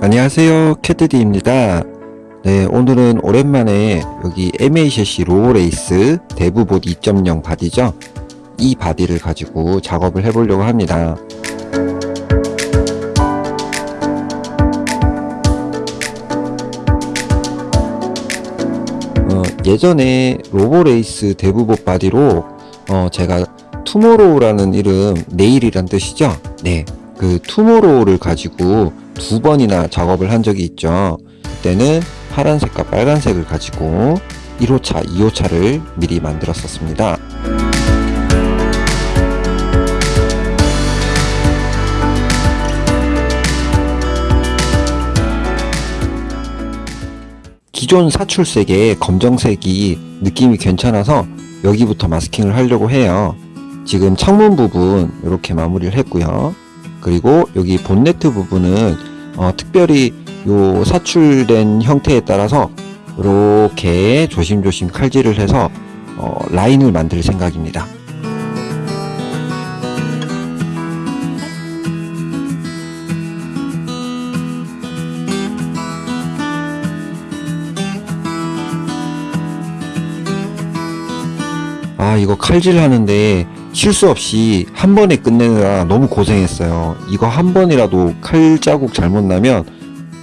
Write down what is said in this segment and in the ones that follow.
안녕하세요 캐드디입니다. 네 오늘은 오랜만에 여기 MACC Roborace DevBot 2.0 바디죠? 이 바디를 가지고 작업을 해보려고 합니다. 어, 예전에 Roborace DevBot 바디로 어, 제가 Tomorrow라는 이름 내일이란 뜻이죠? 네 그 투모로우를 가지고 두 번이나 작업을 한 적이 있죠. 그때는 파란색과 빨간색을 가지고 1호차, 2호차를 미리 만들었었습니다. 기존 사출색의 검정색이 느낌이 괜찮아서 여기부터 마스킹을 하려고 해요. 지금 창문 부분 이렇게 마무리를 했고요. 그리고 여기 본네트 부분은 어, 특별히 요 사출된 형태에 따라서 이렇게 조심조심 칼질을 해서 어, 라인을 만들 생각입니다. 아 이거 칼질 하는데 실수 없이 한 번에 끝내느라 너무 고생했어요. 이거 한 번이라도 칼 자국 잘못 나면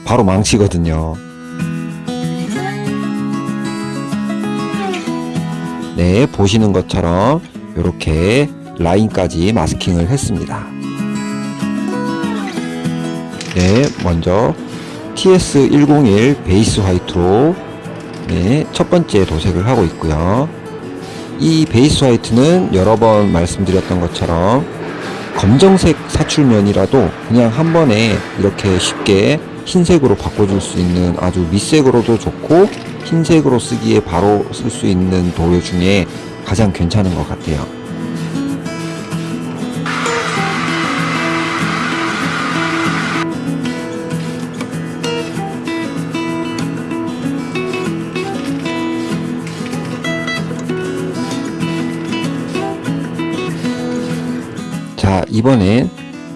바로 망치거든요. 네, 보시는 것처럼 이렇게 라인까지 마스킹을 했습니다. 네, 먼저 TS101 베이스 화이트로 네, 첫 번째 도색을 하고 있고요. 이 베이스 화이트는 여러 번 말씀드렸던 것처럼 검정색 사출면이라도 그냥 한 번에 이렇게 쉽게 흰색으로 바꿔줄 수 있는 아주 밑색으로도 좋고 흰색으로 쓰기에 바로 쓸 수 있는 도료 중에 가장 괜찮은 것 같아요. 이번엔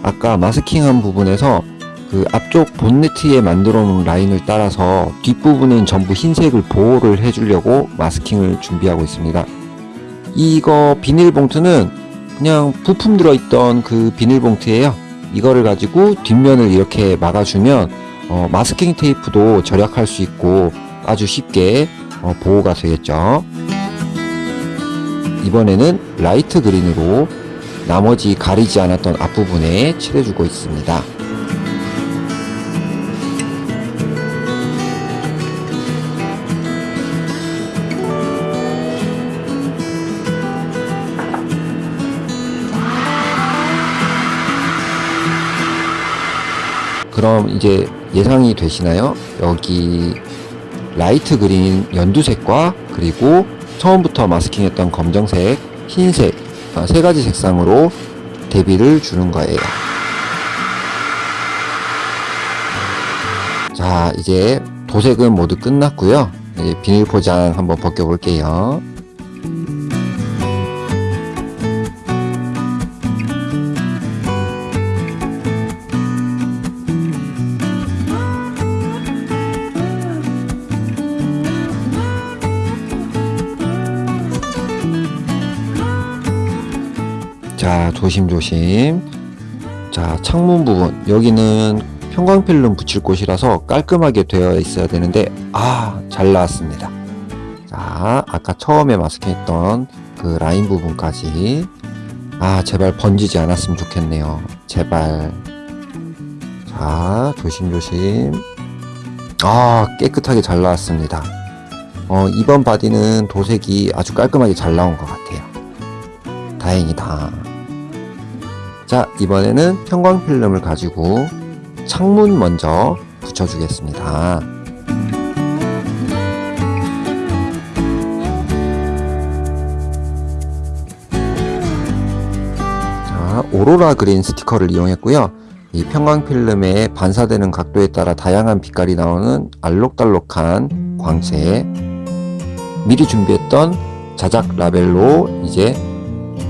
아까 마스킹한 부분에서 그 앞쪽 본네트에 만들어 놓은 라인을 따라서 뒷부분은 전부 흰색을 보호를 해주려고 마스킹을 준비하고 있습니다. 이거 비닐봉투는 그냥 부품 들어있던 그 비닐봉투예요. 이거를 가지고 뒷면을 이렇게 막아주면 어, 마스킹 테이프도 절약할 수 있고 아주 쉽게 어, 보호가 되겠죠. 이번에는 라이트 그린으로 나머지 가리지 않았던 앞부분에 칠해주고 있습니다. 그럼 이제 예상이 되시나요? 여기 라이트 그린 연두색과 그리고 처음부터 마스킹했던 검정색, 흰색 어, 세 가지 색상으로 대비를 주는 거예요. 자, 이제 도색은 모두 끝났고요. 비닐 포장 한번 벗겨 볼게요. 자 조심조심. 자 창문 부분. 여기는 형광필름 붙일 곳이라서 깔끔하게 되어 있어야 되는데 아 잘 나왔습니다. 자 아까 처음에 마스킹했던 그 라인 부분까지. 아 제발 번지지 않았으면 좋겠네요. 제발. 자 조심조심. 아 깨끗하게 잘 나왔습니다. 어, 이번 바디는 도색이 아주 깔끔하게 잘 나온 것 같아요. 다행이다 자 이번에는 형광필름을 가지고 창문 먼저 붙여주겠습니다. 자 오로라 그린 스티커를 이용했고요. 이 형광필름에 반사되는 각도에 따라 다양한 빛깔이 나오는 알록달록한 광채. 미리 준비했던 자작 라벨로 이제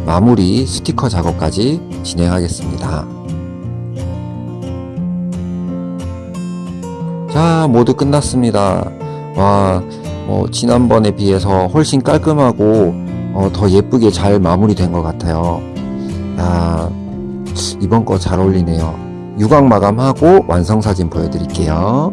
마무리 스티커 작업까지 진행하겠습니다. 자, 모두 끝났습니다. 와, 어, 지난번에 비해서 훨씬 깔끔하고 어, 더 예쁘게 잘 마무리된 것 같아요. 야, 이번 거 잘 어울리네요. 유광 마감하고 완성 사진 보여드릴게요.